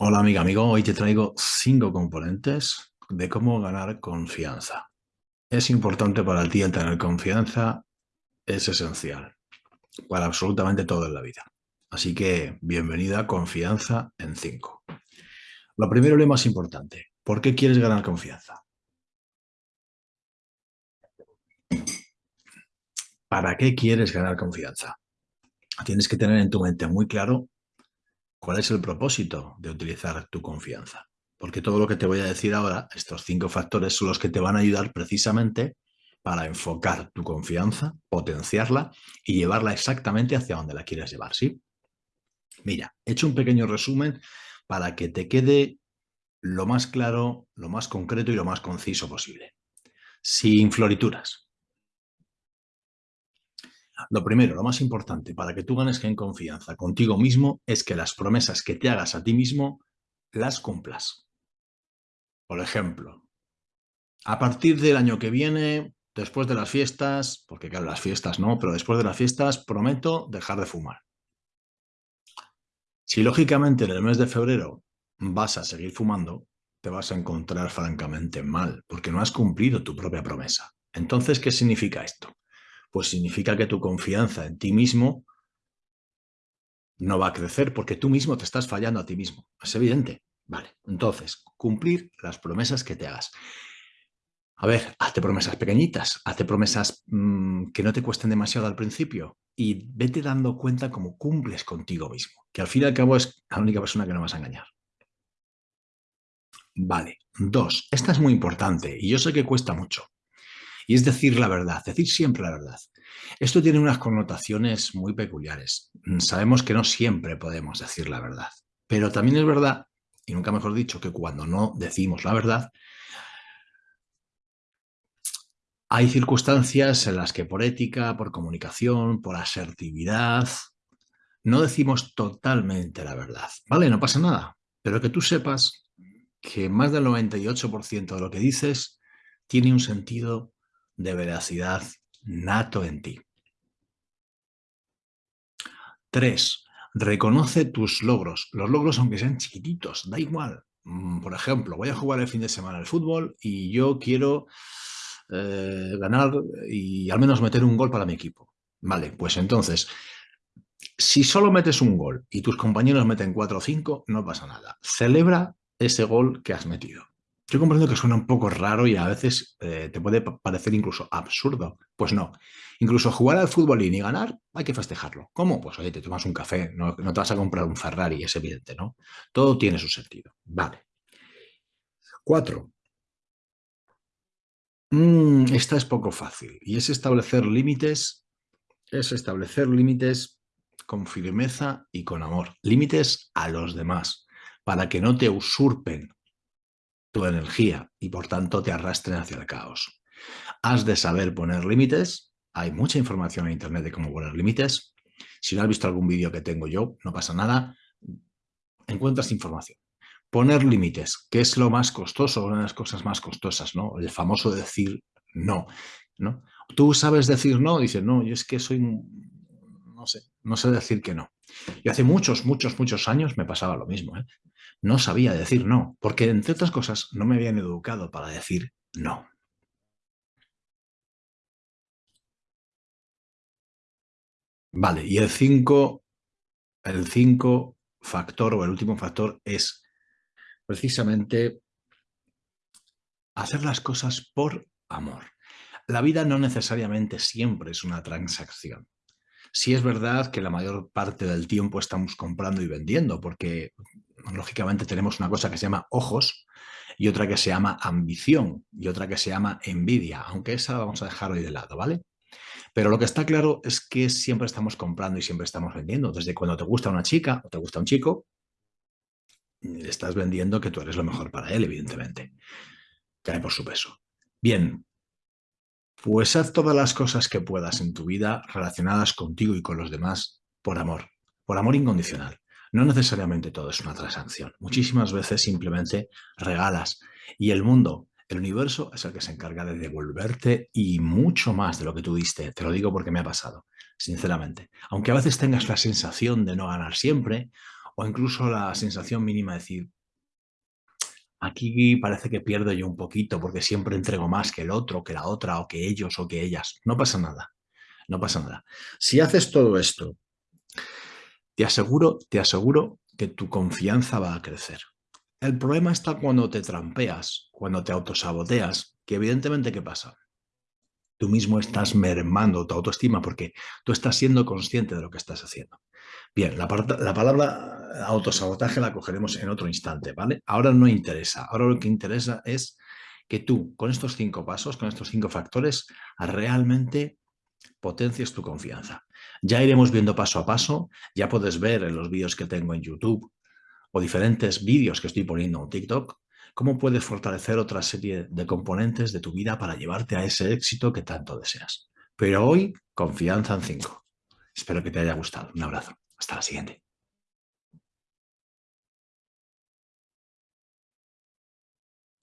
Hola amiga, amigo, hoy te traigo cinco componentes de cómo ganar confianza. Es importante para ti el tener confianza, es esencial para absolutamente todo en la vida. Así que bienvenida a Confianza en 5. Lo primero y lo más importante, ¿por qué quieres ganar confianza? ¿Para qué quieres ganar confianza? Tienes que tener en tu mente muy claro ¿Cuál es el propósito de utilizar tu confianza? Porque todo lo que te voy a decir ahora, estos cinco factores son los que te van a ayudar precisamente para enfocar tu confianza, potenciarla y llevarla exactamente hacia donde la quieres llevar, ¿sí? Mira, he hecho un pequeño resumen para que te quede lo más claro, lo más concreto y lo más conciso posible. Sin florituras. Lo primero, lo más importante para que tú ganes en confianza contigo mismo es que las promesas que te hagas a ti mismo las cumplas. Por ejemplo, a partir del año que viene, después de las fiestas, porque claro, las fiestas no, pero después de las fiestas prometo dejar de fumar. Si lógicamente en el mes de febrero vas a seguir fumando, te vas a encontrar francamente mal, porque no has cumplido tu propia promesa. Entonces, ¿qué significa esto? Pues significa que tu confianza en ti mismo no va a crecer porque tú mismo te estás fallando a ti mismo. Es evidente. Vale, entonces, cumplir las promesas que te hagas. A ver, hazte promesas pequeñitas, hazte promesas mm, que no te cuesten demasiado al principio y vete dando cuenta cómo cumples contigo mismo, que al fin y al cabo es la única persona que no vas a engañar. Vale, dos, esta es muy importante y yo sé que cuesta mucho, y es decir la verdad, decir siempre la verdad. Esto tiene unas connotaciones muy peculiares. Mm, sabemos que no siempre podemos decir la verdad, pero también es verdad, y nunca mejor dicho, que cuando no decimos la verdad, hay circunstancias en las que por ética, por comunicación, por asertividad, no decimos totalmente la verdad. ¿Vale? No pasa nada. Pero que tú sepas que más del 98% de lo que dices tiene un sentido de veracidad nato en ti. 3. Reconoce tus logros. Los logros, aunque sean chiquititos, da igual. Mm, por ejemplo, voy a jugar el fin de semana al fútbol y yo quiero eh, ganar y al menos meter un gol para mi equipo. Vale, pues entonces, si solo metes un gol y tus compañeros meten 4 o 5, no pasa nada. Celebra ese gol que has metido. Yo comprendo que suena un poco raro y a veces eh, te puede parecer incluso absurdo. Pues no. Incluso jugar al fútbol y ganar, hay que festejarlo. ¿Cómo? Pues oye, te tomas un café, no, te vas a comprar un Ferrari, es evidente, ¿no? Todo tiene su sentido. Vale. Cuatro. Mm, esta es poco fácil y es establecer límites, es establecer límites con firmeza y con amor. Límites a los demás, para que no te usurpen tu energía y por tanto te arrastren hacia el caos. Has de saber poner límites. Hay mucha información en internet de cómo poner límites. Si no has visto algún vídeo que tengo yo, no pasa nada. Encuentras información. Poner límites, que es lo más costoso, una de las cosas más costosas, ¿no? El famoso decir no, ¿no? Tú sabes decir no, dices, no, yo es que soy, no sé, no sé decir que no. Y hace muchos, muchos, muchos años me pasaba lo mismo, ¿eh? No sabía decir no, porque entre otras cosas no me habían educado para decir no. Vale, y el 5 el cinco factor o el último factor es precisamente hacer las cosas por amor. La vida no necesariamente siempre es una transacción. Sí es verdad que la mayor parte del tiempo estamos comprando y vendiendo, porque lógicamente tenemos una cosa que se llama ojos y otra que se llama ambición y otra que se llama envidia, aunque esa vamos a dejar hoy de lado, ¿vale? Pero lo que está claro es que siempre estamos comprando y siempre estamos vendiendo. Desde cuando te gusta una chica o te gusta un chico, le estás vendiendo que tú eres lo mejor para él, evidentemente. Cae por su peso. Bien, pues haz todas las cosas que puedas en tu vida relacionadas contigo y con los demás por amor, por amor incondicional. No necesariamente todo es una transacción. Muchísimas veces simplemente regalas y el mundo, el universo es el que se encarga de devolverte y mucho más de lo que tú diste. Te lo digo porque me ha pasado, sinceramente. Aunque a veces tengas la sensación de no ganar siempre o incluso la sensación mínima de decir, aquí parece que pierdo yo un poquito porque siempre entrego más que el otro, que la otra, o que ellos, o que ellas. No pasa nada, no pasa nada. Si haces todo esto, te aseguro, te aseguro que tu confianza va a crecer. El problema está cuando te trampeas, cuando te autosaboteas, que evidentemente, ¿qué pasa? Tú mismo estás mermando tu autoestima porque tú estás siendo consciente de lo que estás haciendo. Bien, la, la palabra autosabotaje la cogeremos en otro instante, ¿vale? Ahora no interesa. Ahora lo que interesa es que tú, con estos cinco pasos, con estos cinco factores, realmente potencies tu confianza. Ya iremos viendo paso a paso, ya puedes ver en los vídeos que tengo en YouTube o diferentes vídeos que estoy poniendo en TikTok, cómo puedes fortalecer otra serie de componentes de tu vida para llevarte a ese éxito que tanto deseas. Pero hoy, confianza en cinco. Espero que te haya gustado. Un abrazo. Hasta la siguiente.